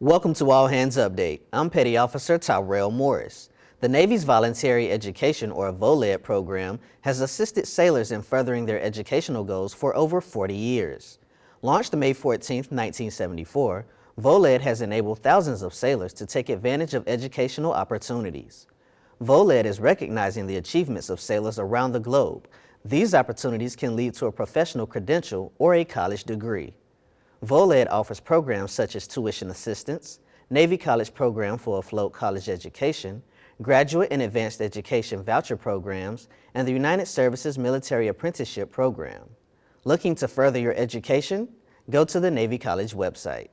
Welcome to All Hands Update. I'm Petty Officer Tyrell Morris. The Navy's Voluntary Education or VOLED program has assisted sailors in furthering their educational goals for over 40 years. Launched May 14, 1974, VOLED has enabled thousands of sailors to take advantage of educational opportunities. VOLED is recognizing the achievements of sailors around the globe. These opportunities can lead to a professional credential or a college degree. VOLED offers programs such as tuition assistance, Navy College Program for Afloat College Education, Graduate and Advanced Education Voucher Programs, and the United Services Military Apprenticeship Program. Looking to further your education? Go to the Navy College website.